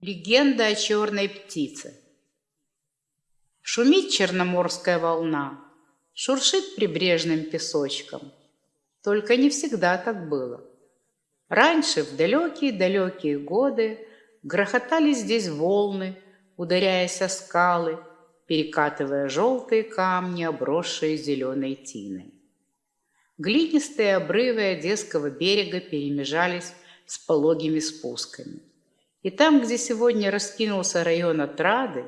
Легенда о черной птице. Шумит черноморская волна, шуршит прибрежным песочком. Только не всегда так было. Раньше, в далекие-далекие годы, грохотали здесь волны, ударяясь о скалы, перекатывая желтые камни, обросшие зеленой тиной. Глинистые обрывы Одесского берега перемежались с пологими спусками – и там, где сегодня раскинулся район Отрады,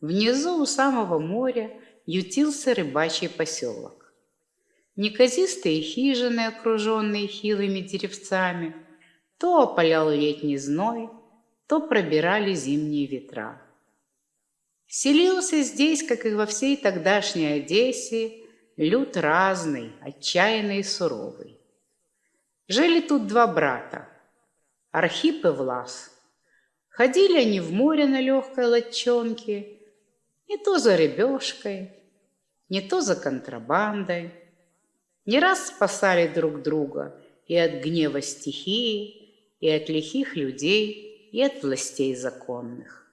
внизу у самого моря ютился рыбачий поселок. Неказистые хижины, окруженные хилыми деревцами, то опалял летний зной, то пробирали зимние ветра. Селился здесь, как и во всей тогдашней Одессе, люд разный, отчаянный и суровый. Жили тут два брата – Архип и Влас – Ходили они в море на легкой лодчонке, Не то за рыбешкой, не то за контрабандой. Не раз спасали друг друга и от гнева стихии, И от лихих людей, и от властей законных.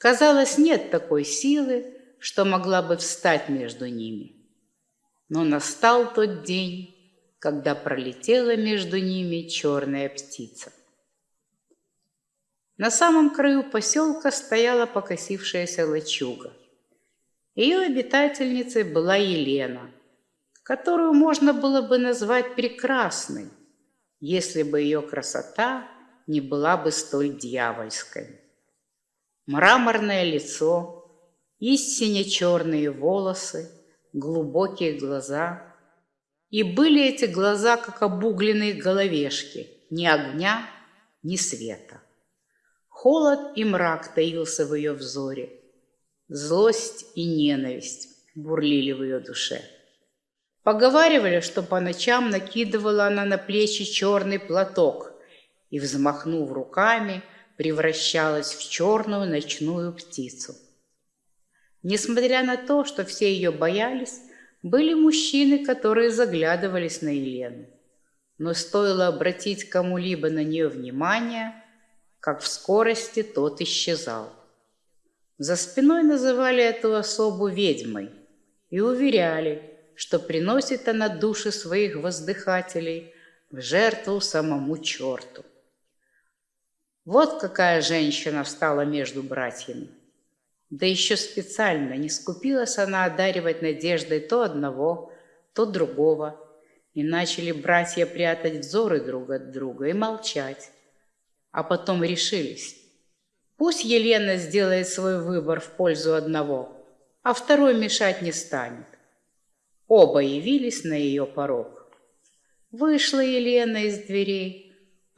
Казалось, нет такой силы, что могла бы встать между ними. Но настал тот день, когда пролетела между ними черная птица. На самом краю поселка стояла покосившаяся лачуга. Ее обитательницей была Елена, которую можно было бы назвать прекрасной, если бы ее красота не была бы столь дьявольской. Мраморное лицо, истинно черные волосы, глубокие глаза. И были эти глаза, как обугленные головешки, ни огня, ни света. Холод и мрак таился в ее взоре. Злость и ненависть бурлили в ее душе. Поговаривали, что по ночам накидывала она на плечи черный платок и, взмахнув руками, превращалась в черную ночную птицу. Несмотря на то, что все ее боялись, были мужчины, которые заглядывались на Елену. Но стоило обратить кому-либо на нее внимание, как в скорости тот исчезал. За спиной называли эту особу ведьмой и уверяли, что приносит она души своих воздыхателей в жертву самому черту. Вот какая женщина стала между братьями. Да еще специально не скупилась она одаривать надеждой то одного, то другого, и начали братья прятать взоры друг от друга и молчать, а потом решились. Пусть Елена сделает свой выбор в пользу одного, а второй мешать не станет. Оба явились на ее порог. Вышла Елена из дверей,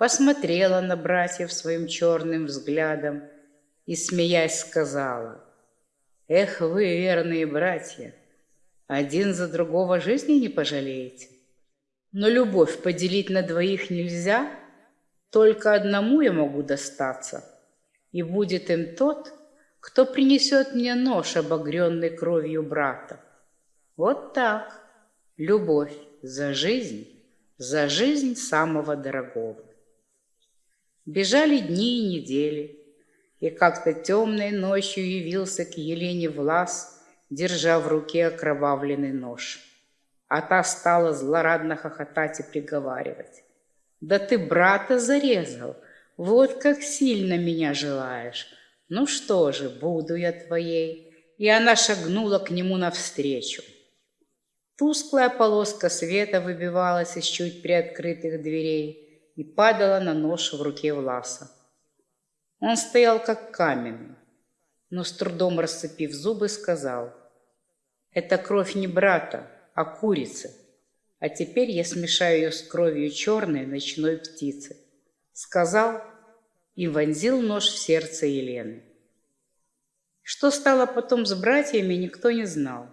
посмотрела на братьев своим черным взглядом и, смеясь, сказала, «Эх вы, верные братья, один за другого жизни не пожалеете. Но любовь поделить на двоих нельзя, только одному я могу достаться, и будет им тот, кто принесет мне нож, обогренный кровью брата. Вот так. Любовь за жизнь, за жизнь самого дорогого. Бежали дни и недели, и как-то темной ночью явился к Елене Влас, держа в руке окровавленный нож. А та стала злорадно хохотать и приговаривать. Да ты брата зарезал, вот как сильно меня желаешь. Ну что же, буду я твоей. И она шагнула к нему навстречу. Тусклая полоска света выбивалась из чуть приоткрытых дверей и падала на нож в руке Власа. Он стоял как каменный, но с трудом расцепив зубы, сказал, «Это кровь не брата, а курицы». А теперь я смешаю ее с кровью черной ночной птицы. Сказал и вонзил нож в сердце Елены. Что стало потом с братьями, никто не знал.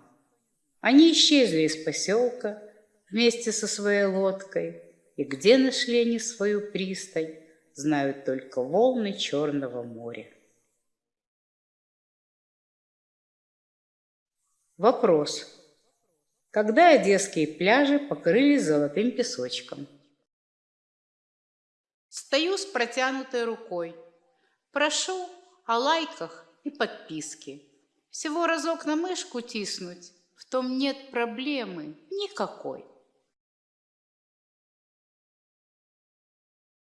Они исчезли из поселка вместе со своей лодкой, и где нашли они свою пристань, знают только волны Черного моря. Вопрос. Когда одесские пляжи покрылись золотым песочком? Стою с протянутой рукой. Прошу о лайках и подписке. Всего разок на мышку тиснуть, в том нет проблемы никакой.